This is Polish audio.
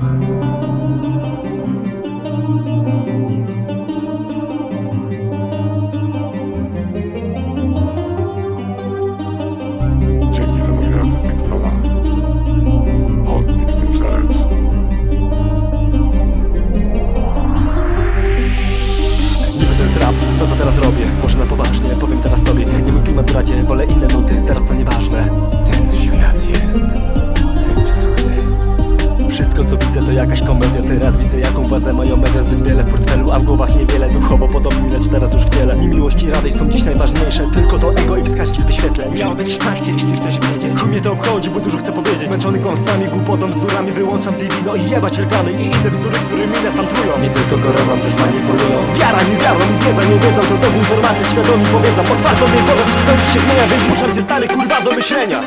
Dzięki za nominację Sextona. Hot 16 Challenge. Niby to jest rap, co teraz robię Może na poważnie, powiem teraz tobie Nie mój klimat radzie, wolę inne to jakaś komedia. Teraz widzę jaką władzę mają media. Zbyt wiele w portfelu, a w głowach niewiele. Duchowo podobni, lecz teraz już w ciele Nie miłość i radość są dziś najważniejsze. Tylko to ego i wskaźnik wyświetleń Miało być 16, jeśli chcesz wiedzieć. Chuj mnie to obchodzi, bo dużo chcę powiedzieć. Zmęczony kłamstwami, głupotą, bzdurami Wyłączam TV, no i jebać reklamy I inne bzdury, którymi nas tam trują Nie tylko koroną, też manipulują. Wiara, nie wiarą, wiedza, nie wiedzą To dezinformacja, świadomi powiedzą Otwarto mnie głowę, skończy się zmienia Więc muszę cię stary kurwa do myślenia